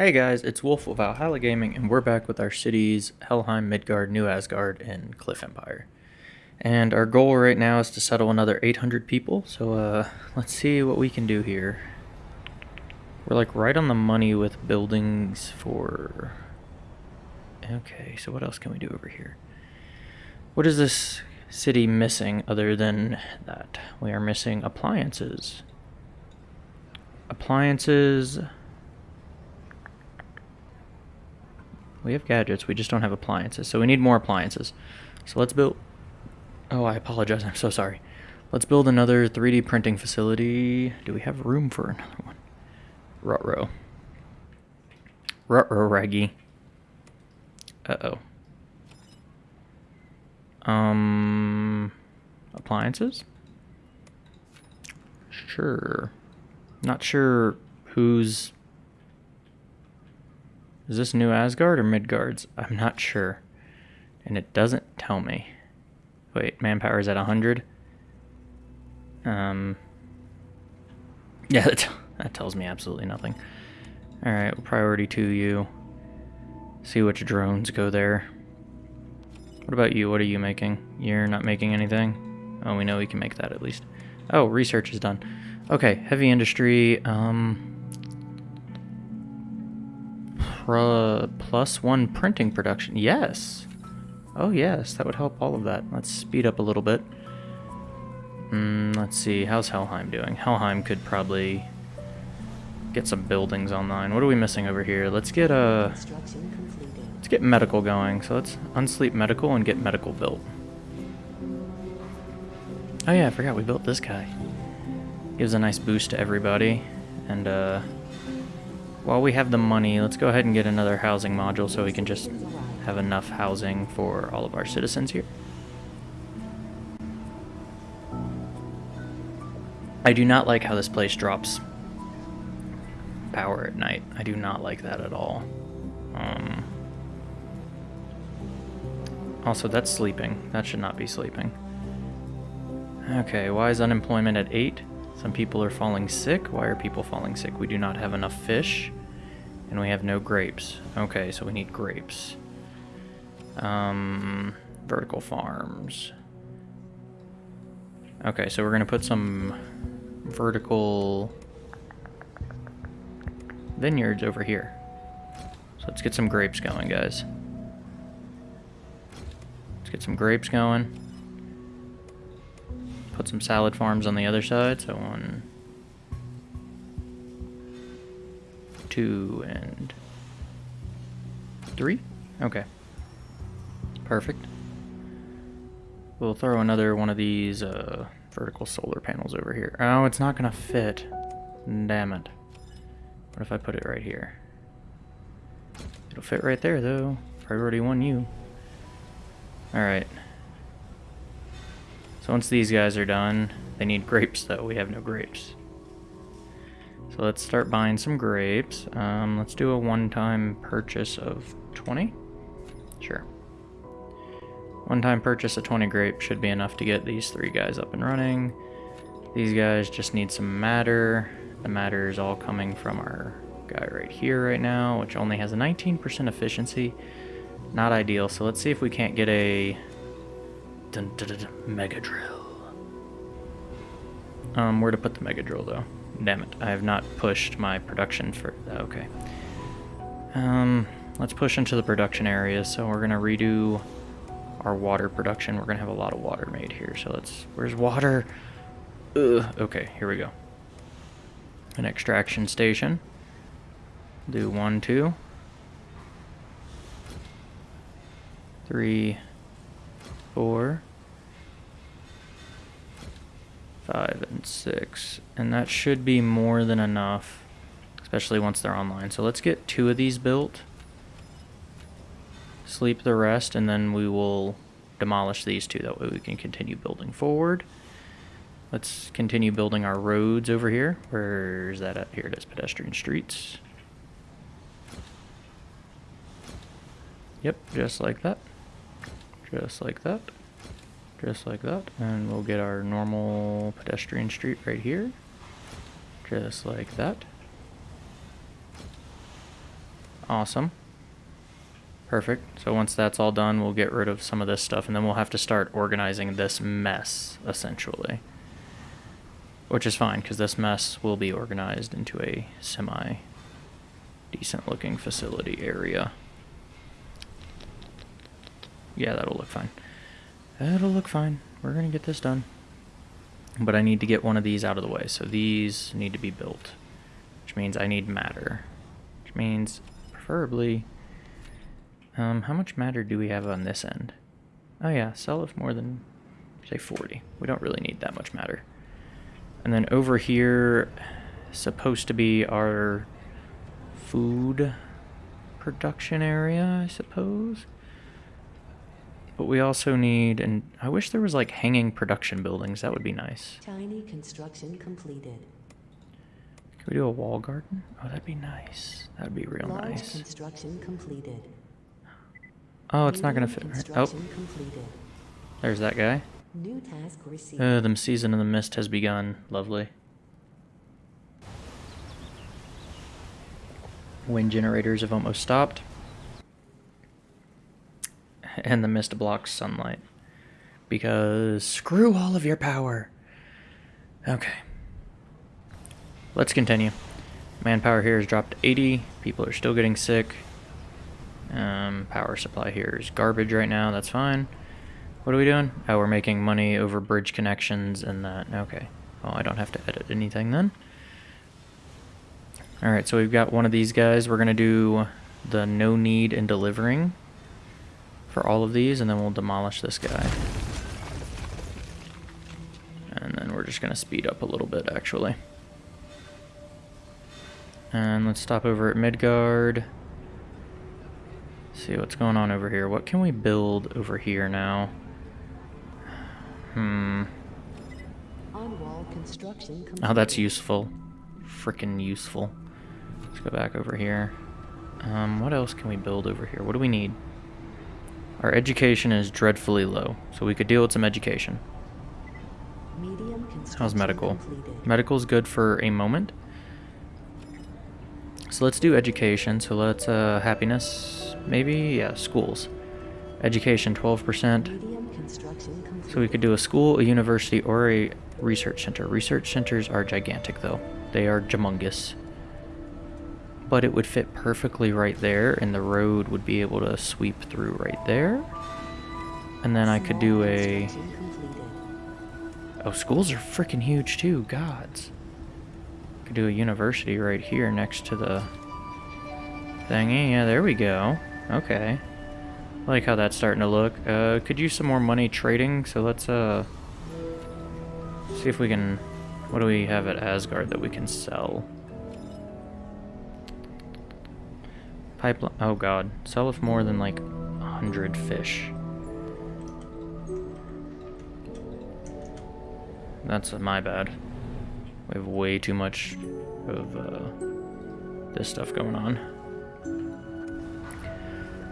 Hey guys, it's Wolf of Valhalla Gaming, and we're back with our cities Helheim, Midgard, New Asgard, and Cliff Empire. And our goal right now is to settle another 800 people, so uh, let's see what we can do here. We're like right on the money with buildings for... Okay, so what else can we do over here? What is this city missing other than that? We are missing appliances. Appliances... We have gadgets, we just don't have appliances. So we need more appliances. So let's build... Oh, I apologize, I'm so sorry. Let's build another 3D printing facility. Do we have room for another one? Rutro raggy. Uh-oh. Um... Appliances? Sure. Not sure who's is this New Asgard or Midgard's? I'm not sure. And it doesn't tell me. Wait, manpower is at 100? Um, yeah, that, that tells me absolutely nothing. Alright, priority to you. See which drones go there. What about you? What are you making? You're not making anything? Oh, we know we can make that at least. Oh, research is done. Okay, heavy industry. Um, plus one printing production. Yes. Oh, yes. That would help all of that. Let's speed up a little bit. Mm, let's see. How's Helheim doing? Helheim could probably get some buildings online. What are we missing over here? Let's get a... Let's get medical going. So let's unsleep medical and get medical built. Oh yeah, I forgot we built this guy. Gives a nice boost to everybody. And, uh... While we have the money, let's go ahead and get another housing module so we can just have enough housing for all of our citizens here. I do not like how this place drops power at night. I do not like that at all. Um, also, that's sleeping. That should not be sleeping. Okay, why is unemployment at 8? Some people are falling sick. Why are people falling sick? We do not have enough fish. And we have no grapes. Okay, so we need grapes. Um, vertical farms. Okay, so we're going to put some vertical vineyards over here. So let's get some grapes going, guys. Let's get some grapes going put some salad farms on the other side. So one, two, and three. Okay. Perfect. We'll throw another one of these uh, vertical solar panels over here. Oh, it's not going to fit. Damn it. What if I put it right here? It'll fit right there, though. Priority one you. Alright. Once these guys are done, they need grapes though. We have no grapes. So let's start buying some grapes. Um, let's do a one-time purchase of 20. Sure. One-time purchase of 20 grapes should be enough to get these three guys up and running. These guys just need some matter. The matter is all coming from our guy right here right now, which only has a 19% efficiency. Not ideal, so let's see if we can't get a Dun, dun, dun, mega drill. Um, where to put the mega drill though? Damn it, I have not pushed my production for. Okay. Um, let's push into the production area. So we're gonna redo our water production. We're gonna have a lot of water made here. So let's. Where's water? Ugh. Okay, here we go. An extraction station. Do one, two, three four, five, and six. And that should be more than enough, especially once they're online. So let's get two of these built, sleep the rest, and then we will demolish these two. That way we can continue building forward. Let's continue building our roads over here. Where's that at? Here it is, pedestrian streets. Yep, just like that just like that just like that and we'll get our normal pedestrian street right here just like that Awesome. Perfect. So once that's all done, we'll get rid of some of this stuff, and then we'll have to start organizing this mess, essentially. Which is fine, because this mess will be organized into a semi-decent looking facility area. Yeah, that'll look fine. That'll look fine. We're going to get this done. But I need to get one of these out of the way. So these need to be built. Which means I need matter. Which means, preferably... Um, how much matter do we have on this end? Oh yeah, sell if more than, say, 40. We don't really need that much matter. And then over here, supposed to be our food production area, I suppose. But we also need, and I wish there was like hanging production buildings. That would be nice. Tiny construction completed. Can we do a wall garden? Oh, that'd be nice. That'd be real Large nice. construction completed. Oh, it's not gonna fit. Right? Oh, completed. there's that guy. New task received. Uh, the season of the mist has begun. Lovely. Wind generators have almost stopped. And the mist blocks sunlight. Because screw all of your power. Okay. Let's continue. Manpower here has dropped 80. People are still getting sick. Um, power supply here is garbage right now. That's fine. What are we doing? Oh, we're making money over bridge connections and that. Okay. Well, I don't have to edit anything then. Alright, so we've got one of these guys. We're going to do the no need in delivering for all of these, and then we'll demolish this guy. And then we're just going to speed up a little bit, actually. And let's stop over at Midgard. See what's going on over here. What can we build over here now? Hmm. On wall construction. Oh, that's useful. Freaking useful. Let's go back over here. Um, what else can we build over here? What do we need? Our education is dreadfully low, so we could deal with some education. How's medical? completed. Medical's good for a moment. So let's do education. So let's, uh, happiness, maybe? Yeah, schools. Education, 12%. Medium construction completed. So we could do a school, a university, or a research center. Research centers are gigantic, though. They are humongous. But it would fit perfectly right there, and the road would be able to sweep through right there. And then I could do a... Oh, schools are freaking huge, too. Gods. Could do a university right here next to the thingy. Yeah, there we go. Okay. I like how that's starting to look. Uh, could use some more money trading, so let's, uh... See if we can... What do we have at Asgard that we can sell? Pipeline... Oh god. Sell if more than, like, a hundred fish. That's my bad. We have way too much of uh, this stuff going on.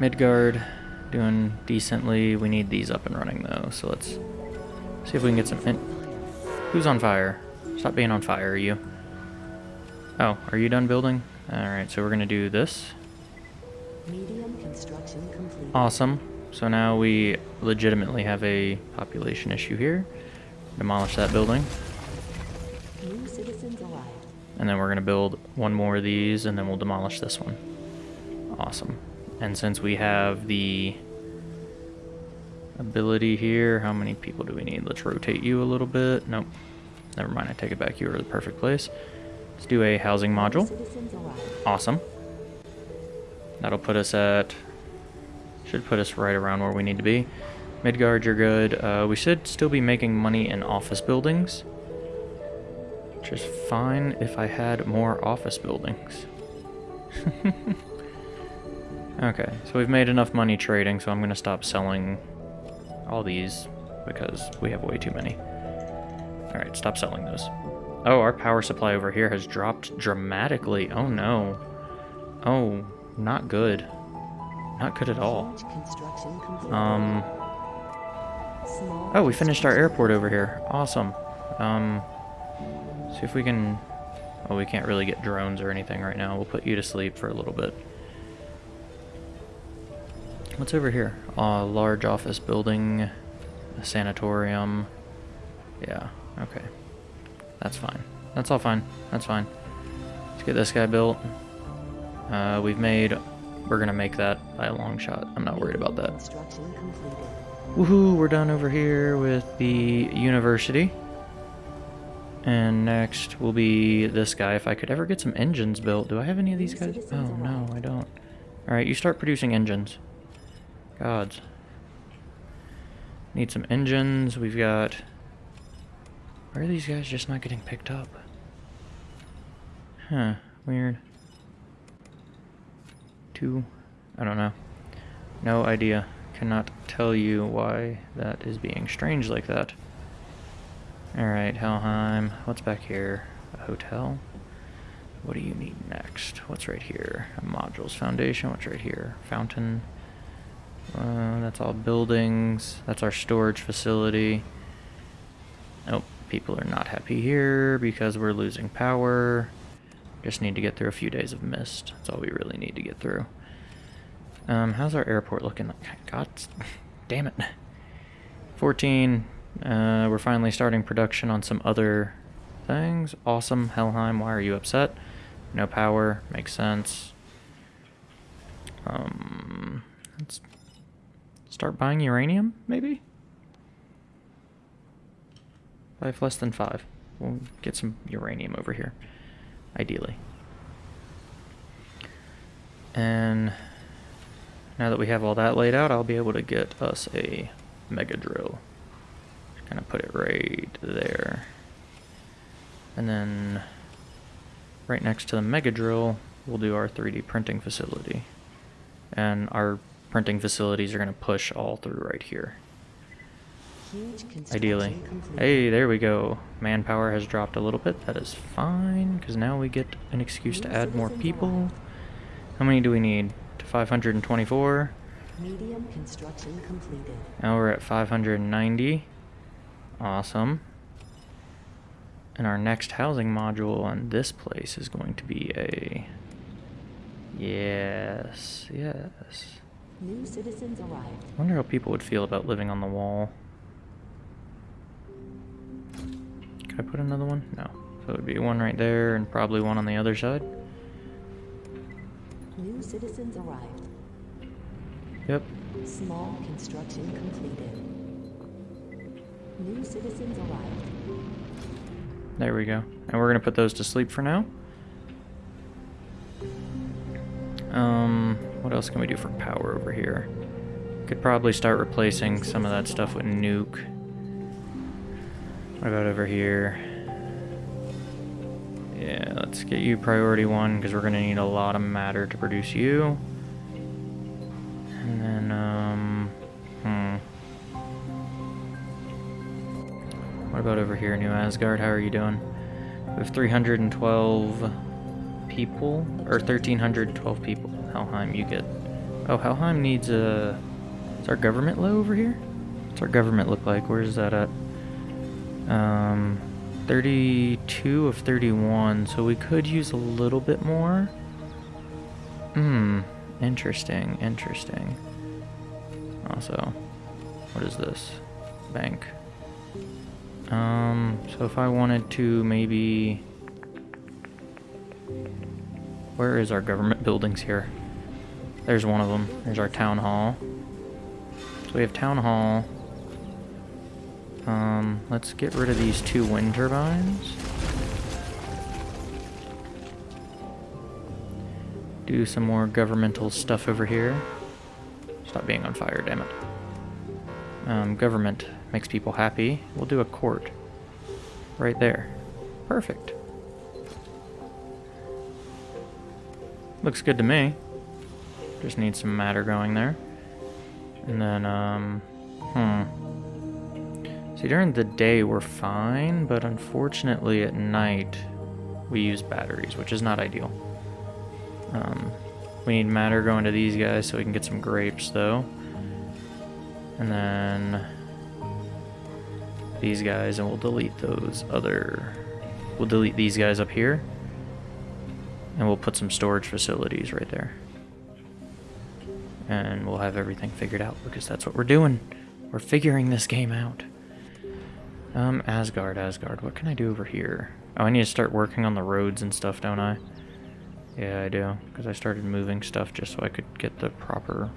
Midgard doing decently. We need these up and running though, so let's see if we can get some. Who's on fire? Stop being on fire, are you. Oh, are you done building? Alright, so we're gonna do this. Medium construction completed. Awesome. So now we legitimately have a population issue here. Demolish that building. New citizens arrived. And then we're going to build one more of these, and then we'll demolish this one. Awesome. And since we have the ability here, how many people do we need? Let's rotate you a little bit. Nope. Never mind, I take it back. You are the perfect place. Let's do a housing module. Awesome. That'll put us at... Should put us right around where we need to be. Midgard, you're good. Uh, we should still be making money in office buildings. Which is fine if I had more office buildings. okay, so we've made enough money trading, so I'm going to stop selling all these because we have way too many. Alright, stop selling those. Oh, our power supply over here has dropped dramatically. Oh no. Oh, not good. Not good at all. Um, oh, we finished our airport over here. Awesome. Um, see if we can... Oh, we can't really get drones or anything right now. We'll put you to sleep for a little bit. What's over here? A large office building, a sanatorium. Yeah, okay. That's fine. That's all fine. That's fine. Let's get this guy built. Uh, we've made... We're gonna make that by a long shot. I'm not worried about that. Woohoo, we're done over here with the university. And next will be this guy. If I could ever get some engines built. Do I have any of these guys? Oh, no, I don't. Alright, you start producing engines. Gods. Need some engines. We've got... Why are these guys just not getting picked up? Huh, weird. Two? I don't know. No idea. Cannot tell you why that is being strange like that. Alright, Helheim. What's back here? A hotel? What do you need next? What's right here? A modules foundation. What's right here? Fountain. Uh, that's all buildings. That's our storage facility. Nope, people are not happy here because we're losing power. Just need to get through a few days of mist. That's all we really need to get through. Um, how's our airport looking? God damn it. 14. Uh, we're finally starting production on some other things. Awesome. Helheim, why are you upset? No power. Makes sense. Um, let's start buying uranium, maybe? Five less than five. We'll get some uranium over here, ideally. And now that we have all that laid out, I'll be able to get us a mega drill. Kind of put it right there. And then right next to the mega drill, we'll do our 3D printing facility. And our printing facilities are going to push all through right here. Ideally. Hey, there we go. Manpower has dropped a little bit. That is fine, because now we get an excuse to add more people. How many do we need? To 524. Medium construction completed. Now we're at 590. Awesome. And our next housing module on this place is going to be a... Yes, yes. New citizens arrived. I wonder how people would feel about living on the wall. I put another one? No. So it would be one right there and probably one on the other side. New citizens arrived. Yep. Small construction completed. New citizens arrived. There we go. And we're going to put those to sleep for now. Um, what else can we do for power over here? Could probably start replacing some of that stuff with nuke. What about over here? Yeah, let's get you priority one because we're going to need a lot of matter to produce you. And then, um, hmm. What about over here, New Asgard? How are you doing? We have 312 people, or 1,312 people. Helheim, you get... Oh, Helheim needs a... Is our government low over here? What's our government look like? Where is that at? Um, 32 of 31, so we could use a little bit more. Hmm, interesting, interesting. Also, what is this? Bank. Um, so if I wanted to maybe... Where is our government buildings here? There's one of them. There's our town hall. So we have town hall. Um, let's get rid of these two wind turbines. Do some more governmental stuff over here. Stop being on fire, damn it. Um, government makes people happy. We'll do a court. Right there. Perfect. Looks good to me. Just need some matter going there. And then, um, hmm. See, during the day we're fine, but unfortunately at night we use batteries, which is not ideal. Um, we need matter going to these guys so we can get some grapes, though. And then these guys, and we'll delete those other... We'll delete these guys up here. And we'll put some storage facilities right there. and we'll have everything figured out because that's what we're doing. We're figuring this game out. Um, Asgard, Asgard. What can I do over here? Oh, I need to start working on the roads and stuff, don't I? Yeah, I do. Because I started moving stuff just so I could get the proper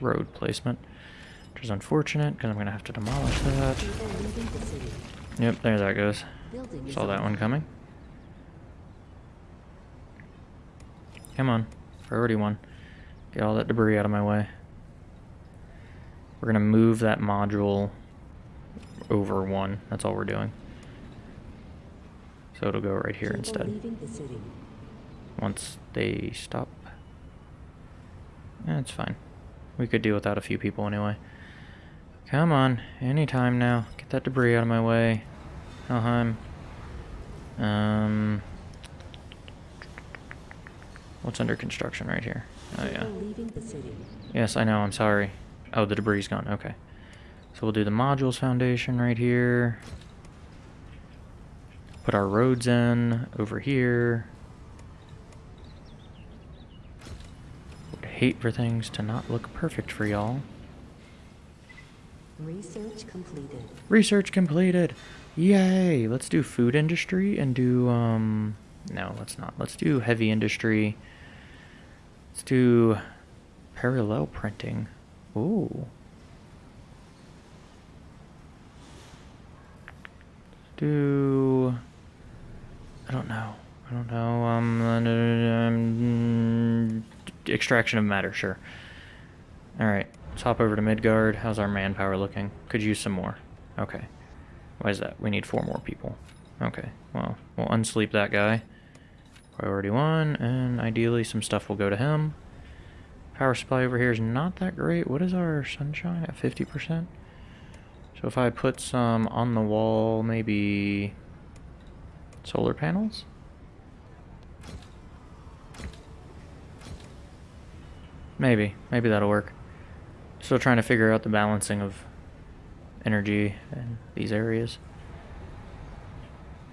road placement. Which is unfortunate, because I'm going to have to demolish that. Yep, there that goes. Saw that one coming. Come on. Priority one. Get all that debris out of my way. We're gonna move that module over one. That's all we're doing. So it'll go right here instead. leaving the city. Once they stop. That's fine. We could deal without a few people anyway. Come on, anytime now. Get that debris out of my way. Helheim. Um. What's under construction right here? Oh yeah. People leaving the city. Yes, I know. I'm sorry. Oh, the debris is gone. Okay. So we'll do the modules foundation right here. Put our roads in over here. Would hate for things to not look perfect for y'all. Research completed. Research completed. Yay! Let's do food industry and do um no, let's not. Let's do heavy industry. Let's do parallel printing. Ooh. Do I don't know. I don't know. Um, um extraction of matter, sure. All right, let's hop over to Midgard. How's our manpower looking? Could use some more. Okay. Why is that? We need four more people. Okay, well, we'll unsleep that guy. Priority one, and ideally some stuff will go to him. Power supply over here is not that great. What is our sunshine at 50%? So if I put some on the wall, maybe solar panels? Maybe. Maybe that'll work. Still trying to figure out the balancing of energy in these areas.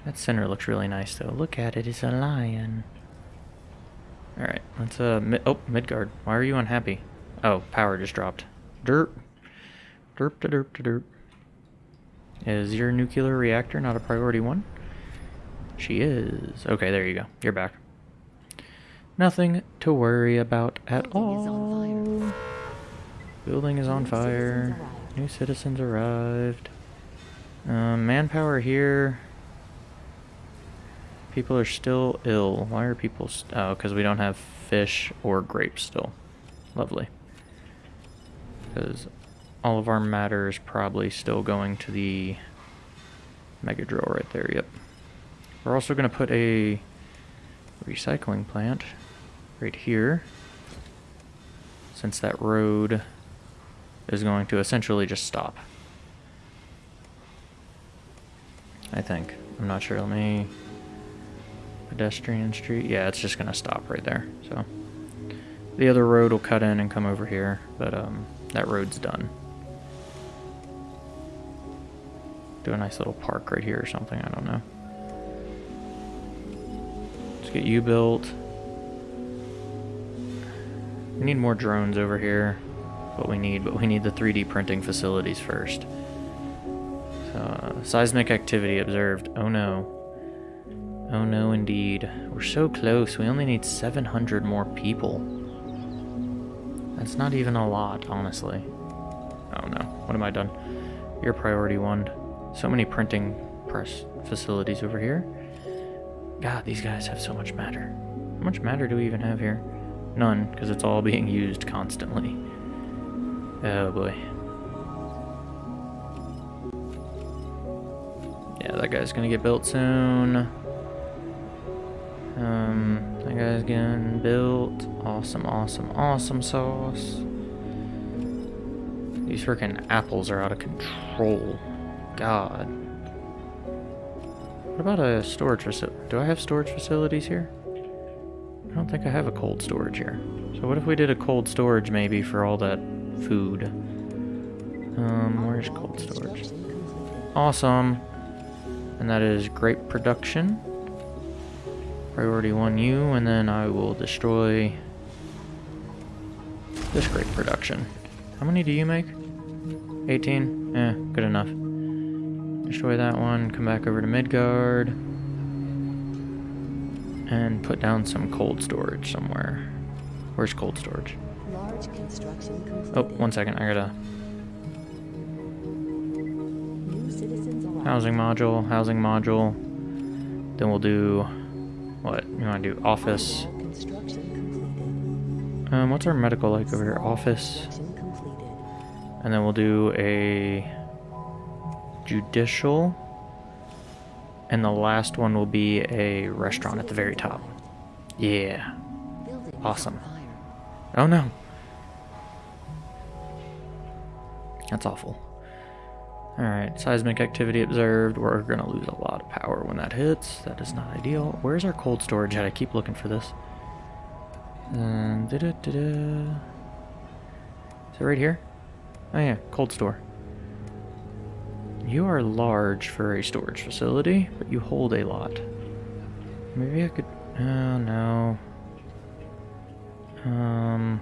That center looks really nice though. Look at it, it's a lion. Alright, let's uh mi oh, Midgard. Why are you unhappy? Oh, power just dropped. Derp. Derp to derp to derp. Is your nuclear reactor not a priority one? She is. Okay, there you go. You're back. Nothing to worry about at Building is on all. fire. Building is on fire. citizens. New citizens arrived. Um, manpower here. People are still ill. Why are people... St oh, because we don't have fish or grapes still. Lovely. Because all of our matter is probably still going to the mega drill right there, yep. We're also going to put a recycling plant right here. Since that road is going to essentially just stop. I think. I'm not sure. Let me... Pedestrian street? Yeah, it's just going to stop right there. So The other road will cut in and come over here, but um, that road's done. Do a nice little park right here or something, I don't know. Let's get you built. We need more drones over here. What we need, but we need the 3D printing facilities first. So, uh, seismic activity observed. Oh no. Oh no, indeed. We're so close. We only need 700 more people. That's not even a lot, honestly. Oh no. What have I done? Your priority one. So many printing press facilities over here. God, these guys have so much matter. How much matter do we even have here? None, because it's all being used constantly. Oh boy. Yeah, that guy's gonna get built soon. Um, that guy's getting built. Awesome, awesome, awesome sauce. These freaking apples are out of control. God. What about a storage facility? Do I have storage facilities here? I don't think I have a cold storage here. So what if we did a cold storage maybe for all that food? Um, where's cold storage? Awesome. And that is grape production. Priority 1U, and then I will destroy this grape production. How many do you make? 18? Eh, good enough. Destroy that one, come back over to Midgard. And put down some cold storage somewhere. Where's cold storage? Large construction completed. Oh, one second, I gotta... New citizens arrived. Housing module, housing module. Then we'll do... What? You wanna do office? Um, what's our medical like over here? Office. And then we'll do a judicial. And the last one will be a restaurant at the very top. Yeah. Awesome. Oh no. That's awful. Alright, seismic activity observed. We're gonna lose a lot of power when that hits. That is not ideal. Where's our cold storage at? I keep looking for this. Um, da-da-da-da. Is it right here? Oh yeah, cold store. You are large for a storage facility, but you hold a lot. Maybe I could... Oh, no. Um,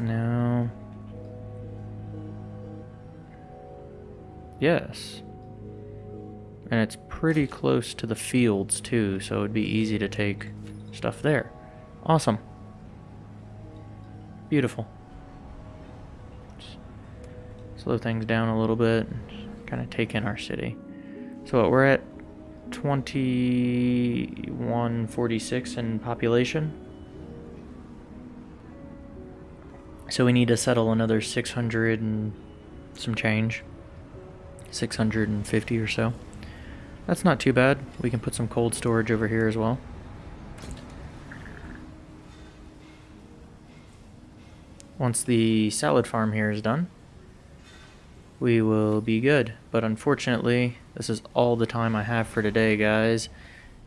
no. Yes. And it's pretty close to the fields too, so it'd be easy to take stuff there. Awesome. Beautiful. Slow things down a little bit, kind of take in our city. So what, we're at 2146 in population. So we need to settle another 600 and some change. 650 or so. That's not too bad. We can put some cold storage over here as well. Once the salad farm here is done, we will be good. But unfortunately, this is all the time I have for today, guys.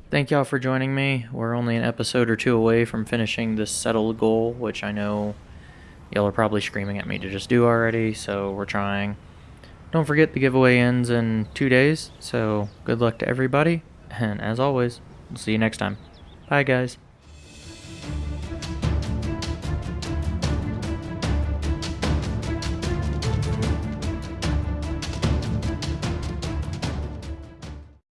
Thank y'all for joining me. We're only an episode or two away from finishing this settled goal, which I know y'all are probably screaming at me to just do already, so we're trying. Don't forget the giveaway ends in two days, so good luck to everybody, and as always, we'll see you next time. Bye, guys.